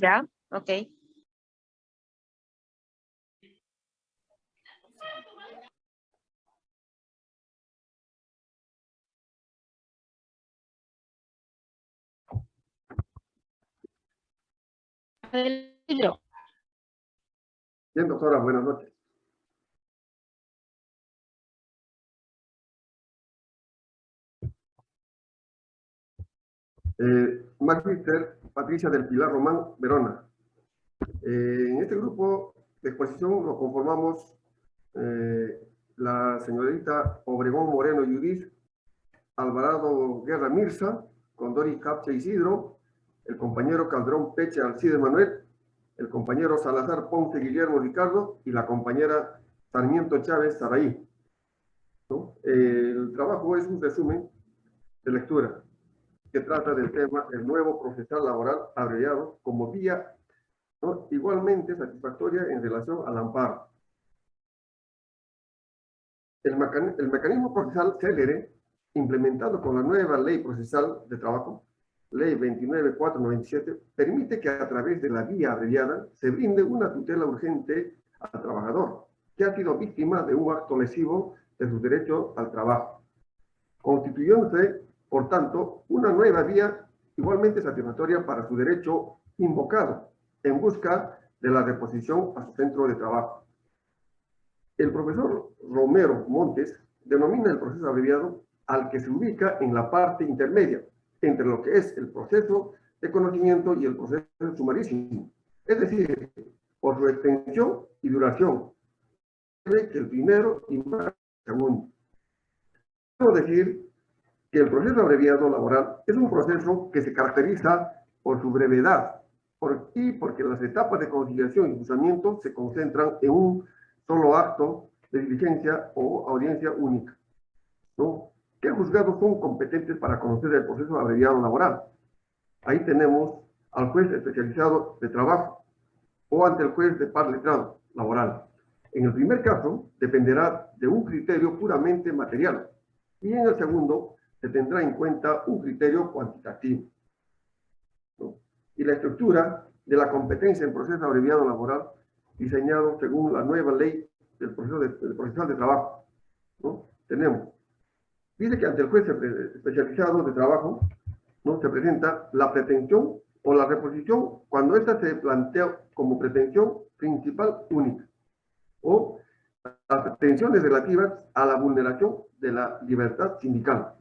Ya, ok. Bien, doctora, buenas noches. Eh, Patricia del Pilar Román Verona. Eh, en este grupo de exposición lo conformamos eh, la señorita Obregón Moreno Judith, Alvarado Guerra Mirza, Condori Capcha Isidro, el compañero Calderón Peche Alcide Manuel, el compañero Salazar Ponce Guillermo Ricardo y la compañera Sarmiento Chávez Saraí. ¿No? El trabajo es un resumen de lectura que trata del tema el nuevo procesal laboral abreviado como vía ¿no? igualmente satisfactoria en relación al amparo. El, el mecanismo procesal célere, implementado con la nueva ley procesal de trabajo, ley 29497, permite que a través de la vía abreviada se brinde una tutela urgente al trabajador que ha sido víctima de un acto lesivo de su derecho al trabajo, constituyéndose por tanto, una nueva vía igualmente satisfactoria para su derecho invocado en busca de la reposición a su centro de trabajo. El profesor Romero Montes denomina el proceso abreviado al que se ubica en la parte intermedia entre lo que es el proceso de conocimiento y el proceso sumarísimo, es decir, por su extensión y duración, el primero y más segundo. Quiero decir que el proceso abreviado laboral es un proceso que se caracteriza por su brevedad y porque las etapas de conciliación y juzgamiento se concentran en un solo acto de diligencia o audiencia única. ¿Qué juzgados son competentes para conocer el proceso abreviado laboral? Ahí tenemos al juez especializado de trabajo o ante el juez de par letrado laboral. En el primer caso, dependerá de un criterio puramente material y en el segundo, se tendrá en cuenta un criterio cuantitativo. Y la estructura de la competencia en proceso abreviado laboral diseñado según la nueva ley del proceso de, del procesal de trabajo. ¿no? Tenemos, dice que ante el juez especializado de trabajo ¿no? se presenta la pretensión o la reposición cuando ésta se plantea como pretensión principal única o las pretensiones relativas a la vulneración de la libertad sindical.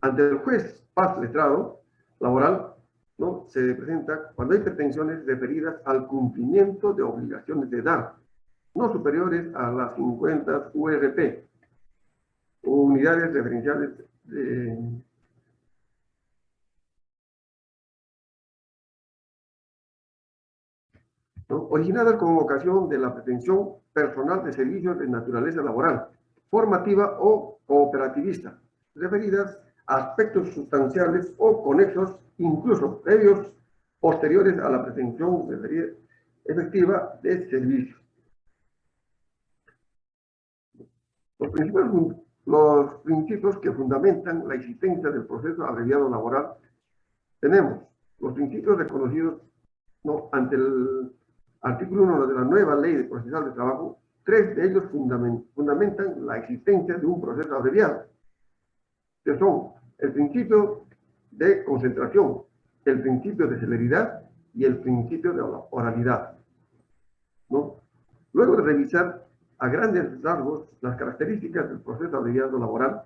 Ante el juez paz letrado laboral, ¿no? se presenta cuando hay pretensiones referidas al cumplimiento de obligaciones de dar, no superiores a las 50 URP, unidades referenciales de, ¿no? originadas con ocasión de la pretensión personal de servicios de naturaleza laboral, formativa o cooperativista, referidas aspectos sustanciales o conexos, incluso previos, posteriores a la pretensión efectiva de servicio. Los principios, los principios que fundamentan la existencia del proceso abreviado laboral tenemos los principios reconocidos ¿no? ante el artículo 1 de la nueva ley de procesal de trabajo, tres de ellos fundamentan la existencia de un proceso abreviado, que son el principio de concentración, el principio de celeridad y el principio de oralidad. Luego de revisar a grandes rasgos las características del proceso abreviado laboral,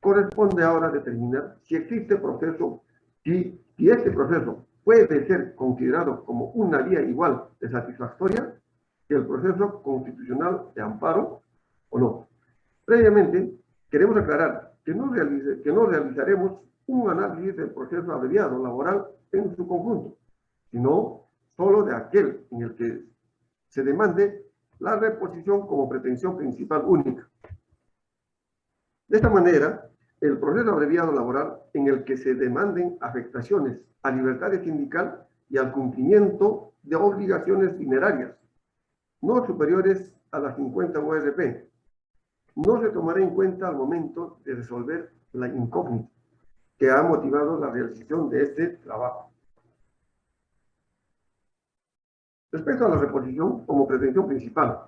corresponde ahora determinar si existe proceso, si, si este proceso puede ser considerado como una vía igual de satisfactoria que el proceso constitucional de amparo o no. Previamente, queremos aclarar que no, realizaremos un análisis del proceso abreviado laboral en su conjunto, sino solo de aquel en el que se demande la reposición como pretensión principal única. De esta manera, el proceso abreviado laboral en el que se demanden afectaciones a libertad sindical y al cumplimiento de obligaciones dinerarias, no superiores a las 50 URP, no se tomará en cuenta al momento de resolver la incógnita que ha motivado la realización de este trabajo. Respecto a la reposición como pretensión principal,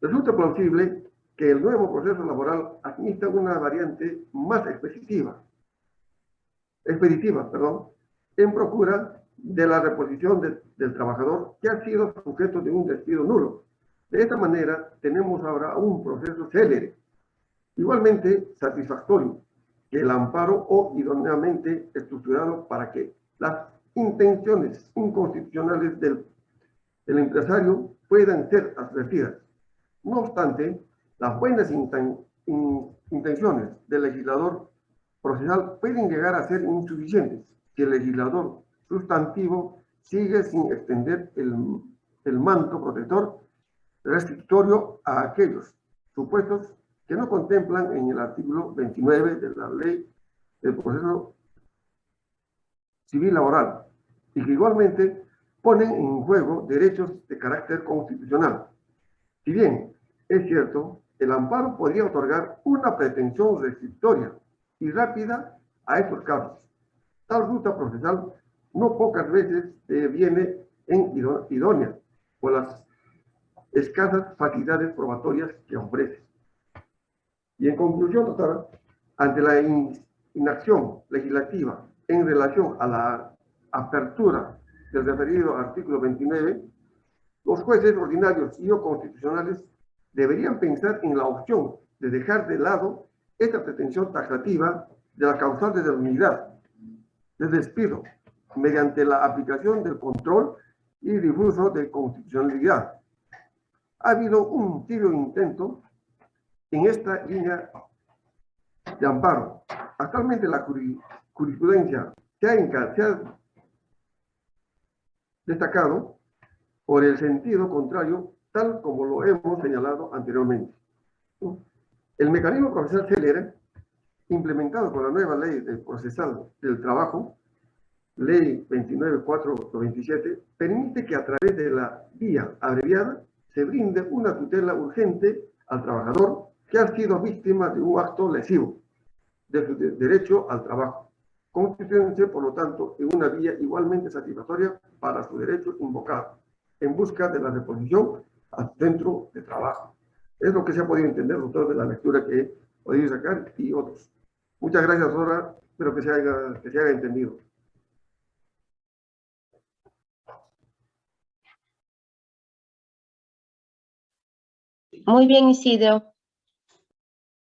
resulta plausible que el nuevo proceso laboral admita una variante más expeditiva, expeditiva en procura de la reposición de- del trabajador que ha sido sujeto de un despido nulo. De esta manera, tenemos ahora un proceso célere, igualmente satisfactorio, que el amparo o idóneamente estructurado para que las intenciones inconstitucionales del, empresario puedan ser advertidas. No obstante, las buenas inten- in- intenciones del legislador procesal pueden llegar a ser insuficientes si el legislador sustantivo sigue sin extender el manto protector restrictorio a aquellos supuestos que no contemplan en el artículo 29 de la ley del proceso civil laboral y que igualmente ponen en juego derechos de carácter constitucional. Si bien es cierto, el amparo podría otorgar una pretensión restrictoria y rápida a estos casos. Tal ruta procesal no pocas veces viene en idó- idónea por las escasas facilidades probatorias que ofrece. Y en conclusión, doctora, ante la in- inacción legislativa en relación a la apertura del referido artículo 29, los jueces ordinarios y o constitucionales deberían pensar en la opción de dejar de lado esta pretensión taxativa de la causal de la unidad de despido mediante la aplicación del control y difuso de constitucionalidad. Ha habido un tibio intento en esta línea de amparo. Actualmente la juri- jurisprudencia se ha, se ha destacado por el sentido contrario, tal como lo hemos señalado anteriormente. El mecanismo procesal célere, implementado con la nueva ley del procesal del trabajo, ley 29427, permite que a través de la vía abreviada se brinde una tutela urgente al trabajador que ha sido víctima de un acto lesivo de su de- derecho al trabajo, constituyéndose, por lo tanto, en una vía igualmente satisfactoria para su derecho invocado, en busca de la reposición al centro de trabajo. Es lo que se ha podido entender, doctor, de la lectura que he podido sacar y otros. Muchas gracias, Dora. Espero que se haya, que se haya entendido. Muy bien, Isidro.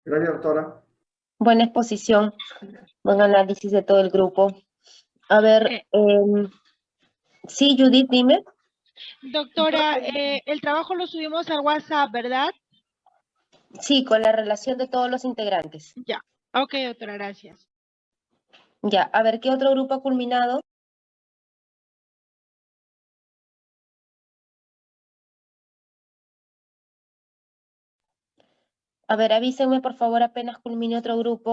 Gracias, doctora. Buena exposición. Buen análisis de todo el grupo. A ver, Eh. em, sí, Judith, dime. Doctora, eh, el trabajo lo subimos al WhatsApp, ¿verdad? Sí, con la relación de todos los integrantes. Ya. Ok, doctora, gracias. Ya, a ver, ¿qué otro grupo ha culminado? A ver, avísenme por favor apenas culmine otro grupo.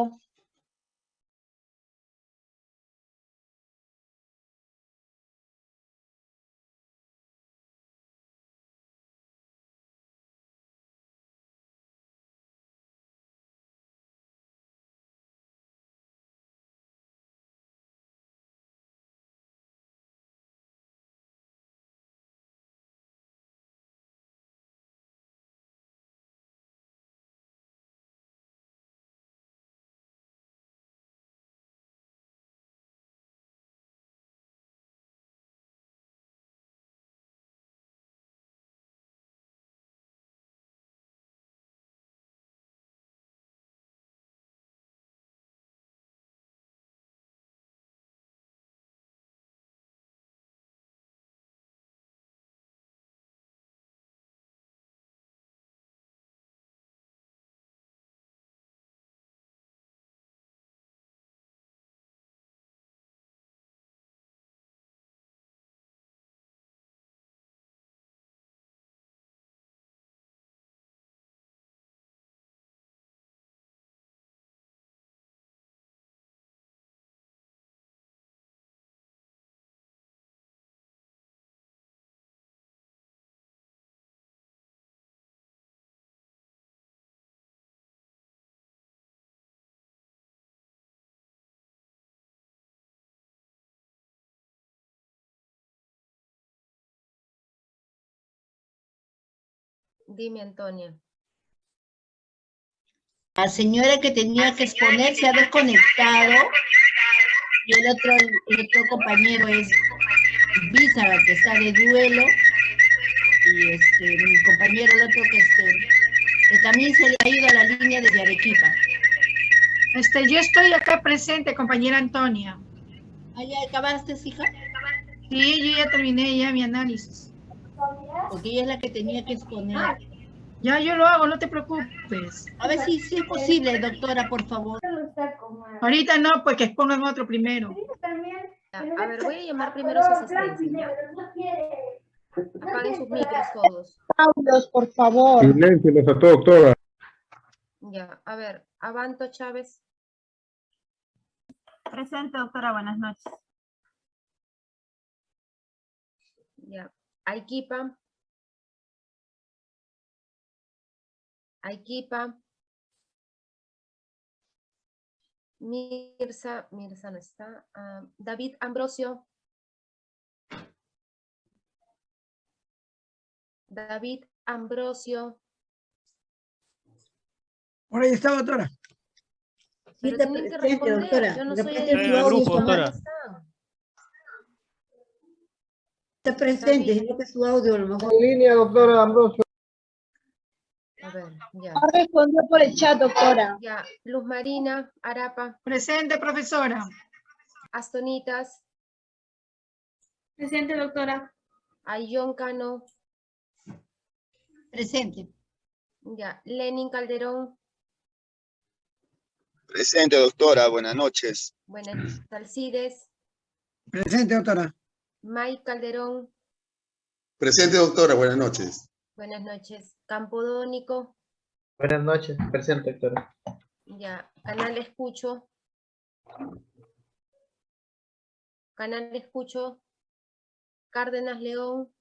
Dime, Antonia. La señora que tenía que exponer se ha desconectado y el otro, el otro compañero es Bizarra, que está de duelo y este, mi compañero, el otro que, este, que también se le ha ido a la línea desde Arequipa. Este, yo estoy acá presente, compañera Antonia. ¿Ah, ya acabaste, hija? Sí, yo ya terminé ya mi análisis. Porque ella es la que tenía que exponer. Ya yo lo hago, no te preocupes. A ver si, si es posible, doctora, por favor. Ahorita no, pues que expongan otro primero. A ver, voy a llamar primero a su asistencia. ¿ya? Apaguen sus micros todos. Audios, por favor. Silencio, los a todos, doctora. Ya, a ver, Avanto Chávez. Presente, doctora, buenas noches. Ya. Aikipa. Aikipa. Mirza, Mirza no está. ah, David Ambrosio. David Ambrosio. Por ahí está, doctora. Sí, Pero tienen que responder. doctora. Yo no Está soy el audio, grupo, audio. Está presente, sino que su audio a lo mejor. En línea, doctora Ambrosio. A ver, ya. Respondió por el chat, doctora. Ya, Luz Marina, Arapa, Presente, profesora. Astonitas, Presente, doctora. Ayón Cano, Presente. ya, Lenin Calderón, Presente, doctora, buenas noches. buenas, Salcides, Presente, doctora. Mike Calderón, Presente, doctora, buenas noches. buenas noches, Campodónico, Buenas noches, presente, doctora. ya, Canal Escucho, Canal Escucho, Cárdenas León,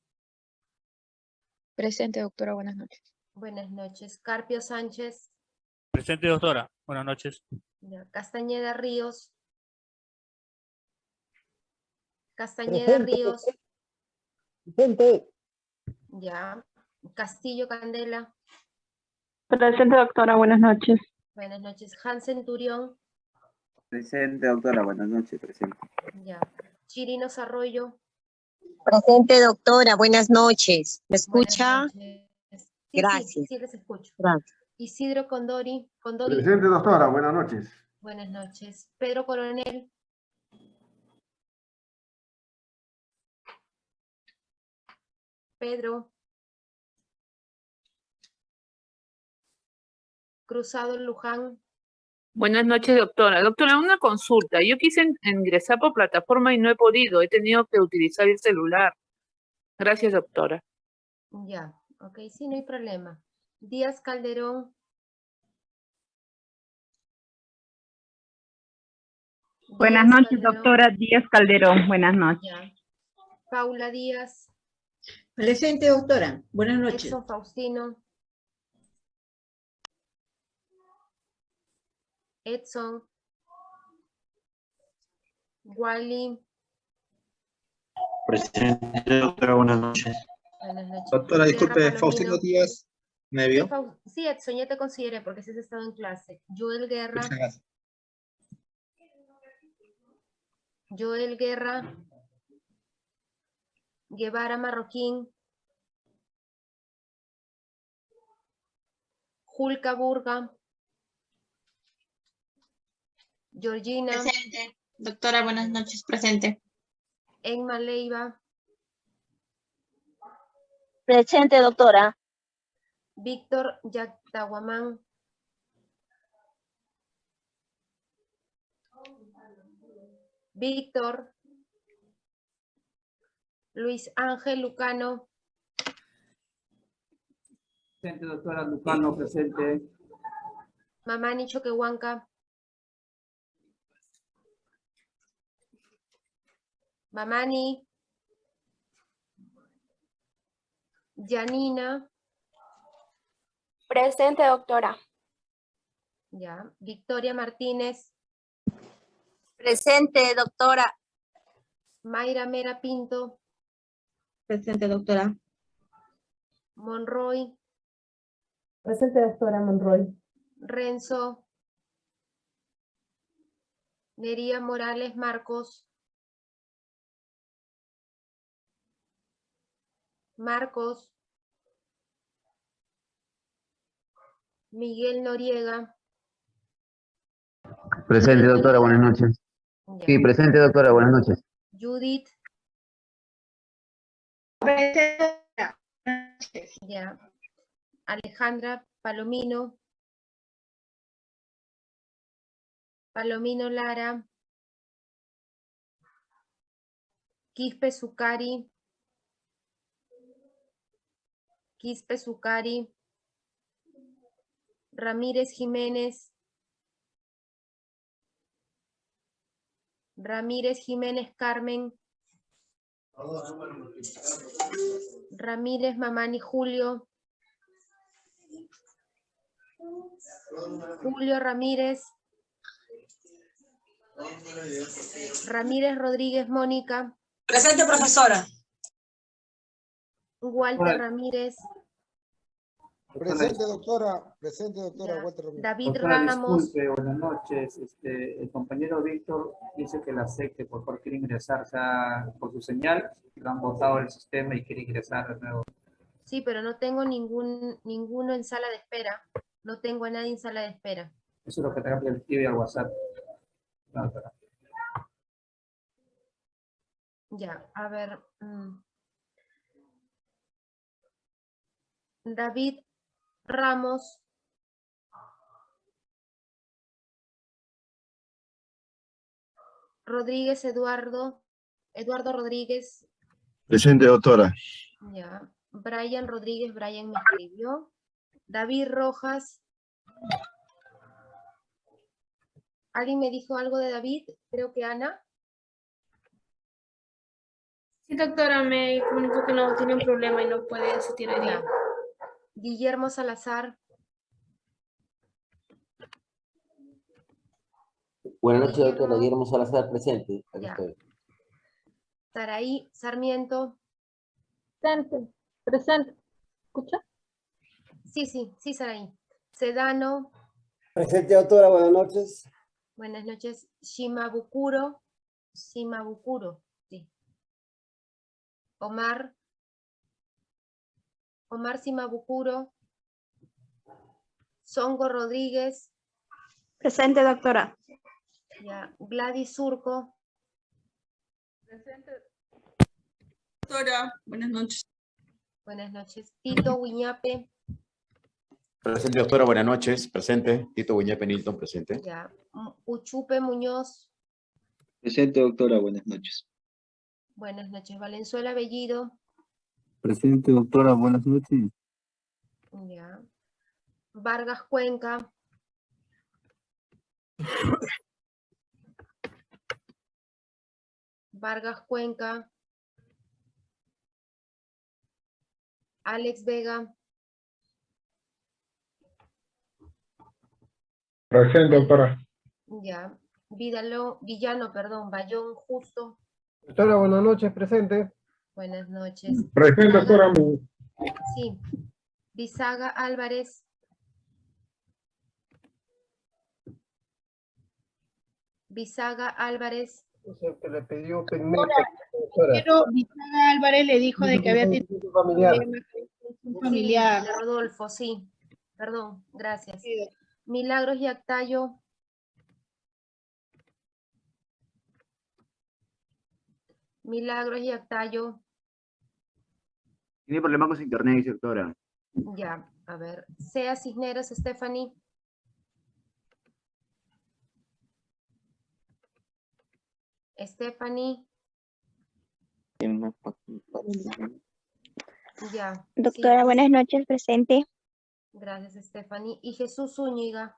Presente, doctora, buenas noches. buenas noches, Carpio Sánchez, Presente, doctora. Buenas noches. ya, Castañeda Ríos, Castañeda Ríos, Presente. ya, Castillo Candela, Presente, doctora, buenas noches. buenas noches, Hansen Turión, Presente, doctora, buenas noches, presente. ya, Chirinos Arroyo, Presente, doctora. Buenas noches. ¿Me escucha? noches. Sí, sí, Gracias. Sí, les escucho. Gracias. Isidro Condori, Condori, Presente, doctora. Buenas noches. buenas noches. Pedro Coronel, Pedro. Cruzado Luján, Buenas noches, doctora. Doctora, una consulta. Yo quise in- ingresar por plataforma y no he podido. He tenido que utilizar el celular. Gracias, doctora. ya, ok, sí, no hay problema. Díaz Calderón. Buenas Díaz noches, Calderón, doctora Díaz Calderón. Buenas noches. ya. Paula Díaz, Presente, doctora. Buenas noches. Edson Faustino. Edson. Wally, Presente, doctora, buenas noches. buenas noches. Doctora, disculpe. Faustino Díaz, ¿me Sí, vio? Sí, Edson, ya te consideré porque sí has estado en clase. Joel Guerra. Joel Guerra. Guevara Marroquín. Julka Burga. Georgina, Presente. Doctora, buenas noches. Presente. Emma Leiva, Presente, doctora. Víctor Yactahuamán. Víctor. Luis Ángel Lucano, Presente, doctora Lucano, presente. Mamani Choquehuanca. Mamani. Janina, Presente, doctora. ya. Victoria Martínez, Presente, doctora. Mayra Mera Pinto, Presente, doctora. Monroy, Presente, doctora Monroy. Renzo. Nería Morales Marcos. Marcos. Miguel Noriega. Presente, doctora, buenas noches. Ya. Sí, presente, doctora, buenas noches. Judith. Alejandra Palomino. Palomino Lara. Quispe Zucari. Quispe Zucari. Ramírez Jiménez. Ramírez Jiménez Carmen. Ramírez Mamani Julio. Julio Ramírez. Ramírez Rodríguez Mónica. Presente, profesora. Walter. Ramírez. Presente, doctora. Presente, doctora. Ya. Walter. David Doctora, Ramos. disculpe, buenas noches. Este, el compañero Víctor dice que la acepte, por favor, quiere ingresar o sea, por su señal. Lo han votado el sistema y quiere ingresar de nuevo. Sí, pero no tengo ningún, ninguno en sala de espera. No tengo a nadie en sala de espera. Eso es lo que te escribe al WhatsApp. No, doctora. Ya, a ver. mm. David Ramos. Rodríguez Eduardo. Eduardo Rodríguez. Presente, doctora. Ya. Brian Rodríguez, Brian me escribió. David Rojas. ¿Alguien me dijo algo de David? Creo que Ana. Sí, doctora, me comunicó que no tiene un problema y no puede asistir hoy día. Guillermo Salazar. Buenas noches, doctora. Guillermo Salazar, presente. Aquí Ya. estoy. Saraí Sarmiento. Presente, presente. ¿Escucha? Sí, sí, sí, Saraí. Sedano. Presente, doctora. Buenas noches. Buenas noches. Shimabukuro. Shimabukuro. Sí. Omar. Omar Simabukuro. Songo Rodríguez. Presente, doctora. Ya. Gladys Surco. Doctora, buenas noches. Buenas noches. Tito Wiñape. Presente, doctora, buenas noches. Presente. Tito Guiñepe Nilton, presente. Ya. Uchupe Muñoz. Presente, doctora, buenas noches. Buenas noches. Valenzuela Bellido. Presente, doctora, buenas noches. Ya. Vargas Cuenca. Vargas Cuenca. Alex Vega. Presente, doctora. Ya. Vidalo, Villano, perdón. Bayón Justo. Doctora, buenas noches. Presente. Buenas noches. Presente, doctora. Sí. Bisaga Álvarez. Bisaga Álvarez. Es el que le pidió. Pero Viviana Álvarez le dijo de que había tenido familiar. un familiar. Sí, de Rodolfo, sí. Perdón, gracias. Milagros y Actayo. Milagros y Actayo. Tiene problemas con su internet, dice doctora. Ya, a ver. Sea Cisneros, Stephanie. Stephanie, ya. Doctora, sí. buenas noches, presente. Gracias, Stephanie. Y Jesús Zúñiga.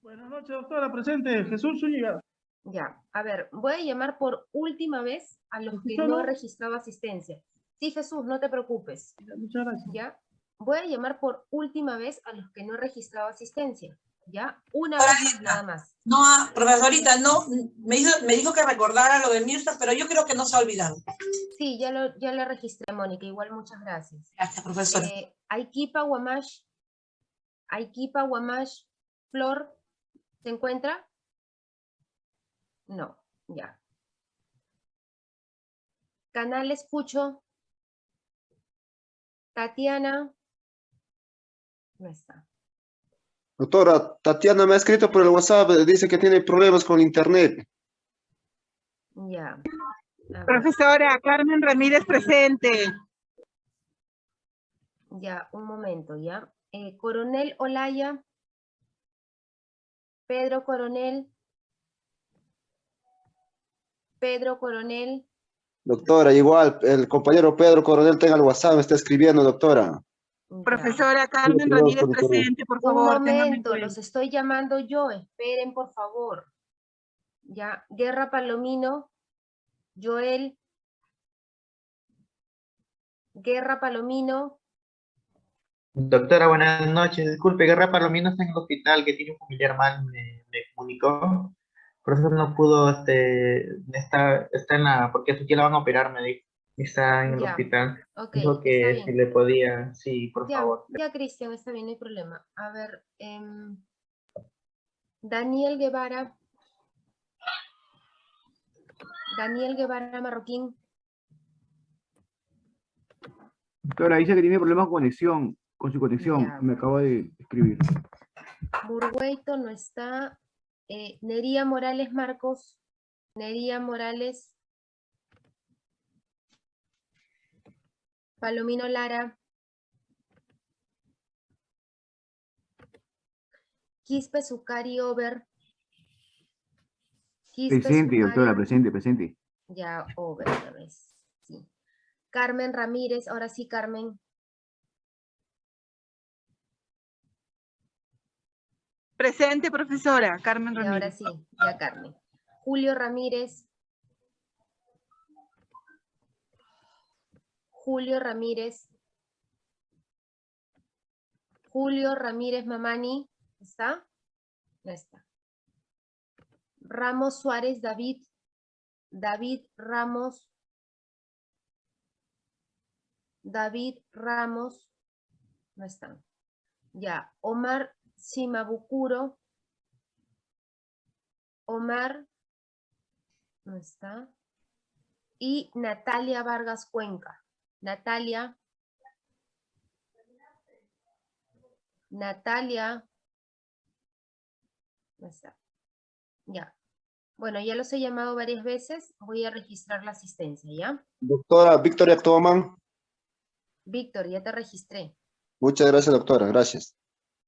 Buenas noches, doctora. Presente. Jesús Zúñiga. Ya, a ver, voy a llamar por última vez a los que no he registrado asistencia. Sí, Jesús, no te preocupes. Muchas gracias. ¿Ya? Voy a llamar por última vez a los que no he registrado asistencia. ¿ya? Una vez más, nada más. No, ah, profesorita, no, me, hizo, me dijo que recordara lo de Mirta, pero yo creo que no se ha olvidado. Sí, ya lo, ya lo registré, Mónica, igual muchas gracias. Gracias, profesora. Eh, Aikipa Guamash, Aikipa Guamash, Flor, ¿se encuentra? No, ya. Canal Escucho. Tatiana. No está. Doctora, Tatiana me ha escrito por el WhatsApp, dice que tiene problemas con internet. Ya. Profesora, Carmen Ramírez presente. ya, un momento, ya. Eh, Coronel Olaya. Pedro Coronel. Pedro Coronel. Doctora, igual, el compañero Pedro Coronel tenga el WhatsApp, me está escribiendo, doctora. Profesora Carmen Ramírez por favor. presente, por Un favor. en momento, los estoy llamando yo, esperen por favor. Ya, Guerra Palomino, Joel. Guerra Palomino, Doctora, buenas noches. Disculpe, Guerra Palomino está en el hospital, que tiene un familiar mal, me, me comunicó. Por eso no pudo, este, está, está en la, porque a su tía la van a operar, me dijo. Está en el Ya, hospital. Dijo que si le podía, sí, por ya, favor. ya Cristian, está bien, no hay problema. A ver, em, Daniel Guevara. Daniel Guevara Marroquín, Doctora, dice que tiene problemas con conexión, con su conexión. Ya. Me acabo de escribir. Burgueito no está. Eh, Nería Morales Marcos, Nería Morales. Palomino Lara. Quispe Zucari Over. Quispe Presente, doctora, Zucari- presente, presente. Ya, Over otra vez. Sí. Carmen Ramírez, ahora sí, Carmen. Presente, profesora Carmen Y ahora Ramírez. sí, ya Carmen. Julio Ramírez. Julio Ramírez. Julio Ramírez Mamani. ¿Está? No está. Ramos Suárez David. David Ramos. David Ramos. No está. Ya. Omar Shimabukuro. Omar. No está. Y Natalia Vargas Cuenca. Natalia. Natalia. No está. Ya. Bueno, ya los he llamado varias veces. Voy a registrar la asistencia, ¿ya? Doctora Victoria Toman, Víctor, ya te registré. muchas gracias, doctora, gracias.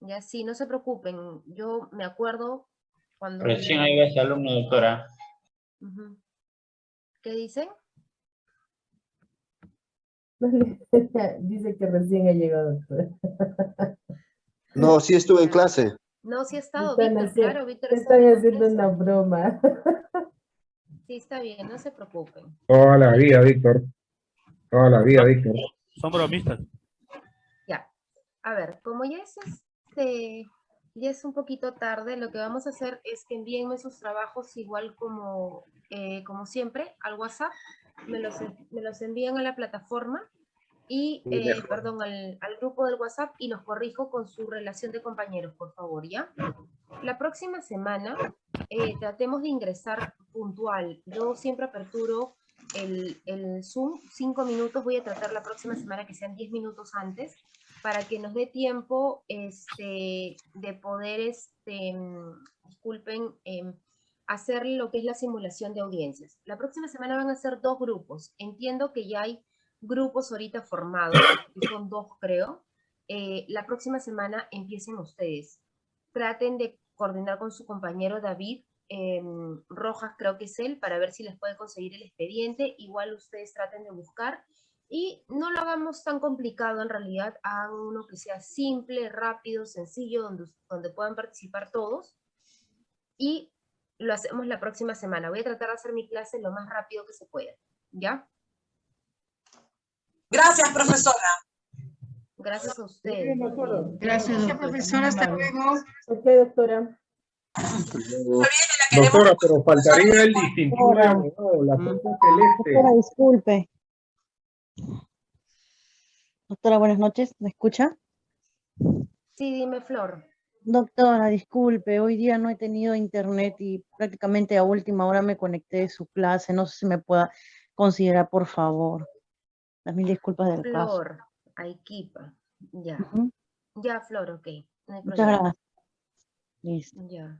Ya sí, no se preocupen. Yo me acuerdo cuando... Recién ahí ese alumno, doctora. ¿Qué dicen? Dice que recién ha llegado, doctora. No, sí estuve en clase. No, sí ha estado Víctor, haciendo- claro, Víctor están en haciendo una broma. Sí, está bien, no se preocupen. Toda la vida, Víctor. Toda la vida, Víctor. Son bromistas. Ya. A ver, como ya es este, ya es un poquito tarde, lo que vamos a hacer es que envíenme sus trabajos igual como, eh, como siempre al WhatsApp, me los, me los envían a la plataforma y, eh, perdón, al, al grupo del WhatsApp y los corrijo con su relación de compañeros, por favor, ¿ya? La próxima semana eh, tratemos de ingresar puntual. Yo siempre aperturo el, el Zoom, cinco minutos, voy a tratar la próxima semana que sean 10 minutos antes, para que nos dé tiempo este, de poder, este, mm, disculpen, em, hacer lo que es la simulación de audiencias. La próxima semana van a ser dos grupos. Entiendo que ya hay grupos ahorita formados, que son dos creo. Eh, la próxima semana empiecen ustedes. Traten de coordinar con su compañero David em, Rojas, creo que es él, para ver si les puede conseguir el expediente. Igual ustedes traten de buscar y no lo hagamos tan complicado en realidad, hagan uno que sea simple, rápido, sencillo, donde, donde puedan participar todos. Y lo hacemos la próxima semana. Voy a tratar de hacer mi clase lo más rápido que se pueda. ¿Ya? Gracias, profesora. Gracias a ustedes. Gracias, profesora. Hasta luego. Ok, doctora. Doctora, pero faltaría el distintivo abogado, la punta celeste. Doctora, disculpe. Doctora, buenas noches. ¿Me escucha? Sí, dime, Flor. Doctora, disculpe. Hoy día no he tenido internet y prácticamente a última hora me conecté de su clase. No sé si me pueda considerar, por favor. Las mil disculpas del caso. Flor, Aikipa. Ya. Ya, Flor, ok. No hay Muchas problema. gracias. Listo. Ya.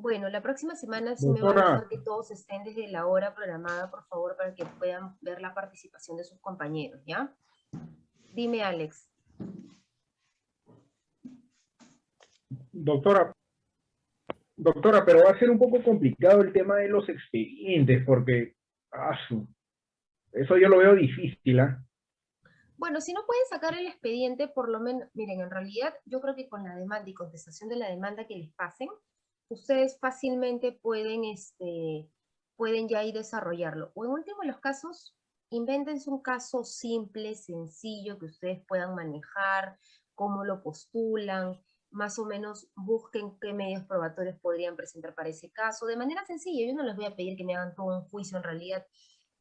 Bueno, la próxima semana sí me va a dejar que todos estén desde la hora programada, por favor, para que puedan ver la participación de sus compañeros, ¿ya? Dime, Alex. Doctora, doctora, pero va a ser un poco complicado el tema de los expedientes, porque ah, eso yo lo veo difícil, ¿ah? Bueno, si no pueden sacar el expediente, por lo menos, miren, en realidad yo creo que con la demanda y contestación de la demanda que les pasen, ustedes fácilmente pueden, este, pueden ya ir desarrollarlo. O en último los casos, invéntense un caso simple, sencillo, que ustedes puedan manejar, cómo lo postulan, más o menos busquen qué medios probatorios podrían presentar para ese caso, de manera sencilla. Yo no les voy a pedir que me hagan todo un juicio en realidad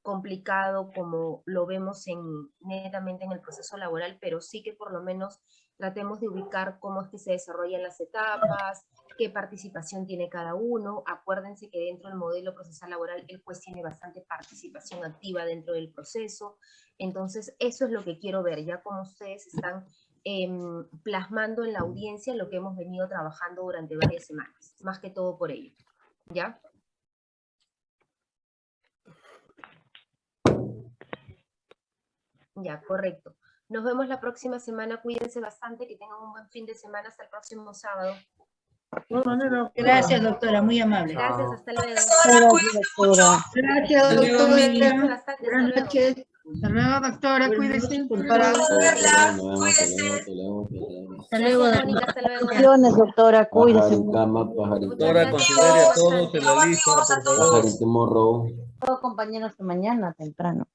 complicado como lo vemos en, netamente en el proceso laboral, pero sí que por lo menos tratemos de ubicar cómo es que se desarrollan las etapas, qué participación tiene cada uno. Acuérdense que dentro del modelo procesal laboral el juez tiene bastante participación activa dentro del proceso. Entonces, eso es lo que quiero ver, ya como ustedes están em, plasmando en la audiencia lo que hemos venido trabajando durante varias semanas, más que todo por ello. ¿Ya? Ya, correcto. Nos vemos la próxima semana. Cuídense bastante, que tengan un buen fin de semana. Hasta el próximo sábado. Gracias, doctora. Muy amable. Gracias, hasta luego. Gracias, doctora. Gracias, doctora. Buenas noches. Hasta luego, doctora. Cuídese. Para verla, Hasta luego, Gracias, doctora. Mónica, hasta luego. Bendiciones, doctora. Cuídese. Doctora, considere a todos en la lista, por favor. Pajarito morro. Todos compañeros hasta mañana temprano.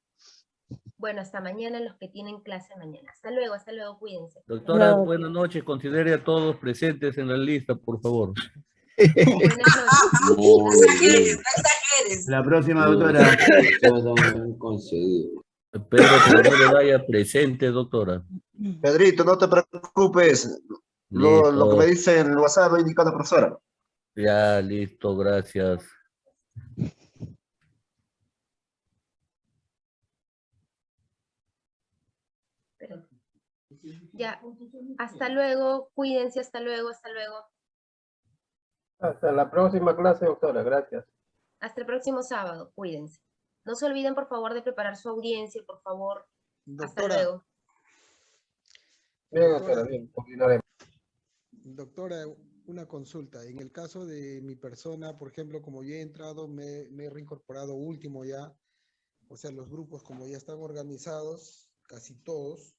Bueno, hasta mañana los que tienen clase mañana. Hasta luego, hasta luego, cuídense. Doctora, Gracias. buenas noches. Considere a todos presentes en la lista, por favor. Buenas noches. no no. La próxima, doctora. Espero que no le vaya presente, doctora. Pedrito, no te preocupes. Lo, lo que me dice en el WhatsApp lo indica la profesora. Ya, listo, gracias. Pero- Ya, hasta luego, cuídense, hasta luego, hasta luego. Hasta la próxima clase, doctora. Gracias. Hasta el próximo sábado, cuídense. No se olviden, por favor, de preparar su audiencia, por favor. Hasta luego. Bien, doctora, bien. Continuaremos. Doctora, una consulta. En el caso de mi persona, por ejemplo, como ya he entrado, me, me he reincorporado último ya. O sea, los grupos como ya están organizados, casi todos.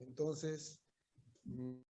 Entonces, mm,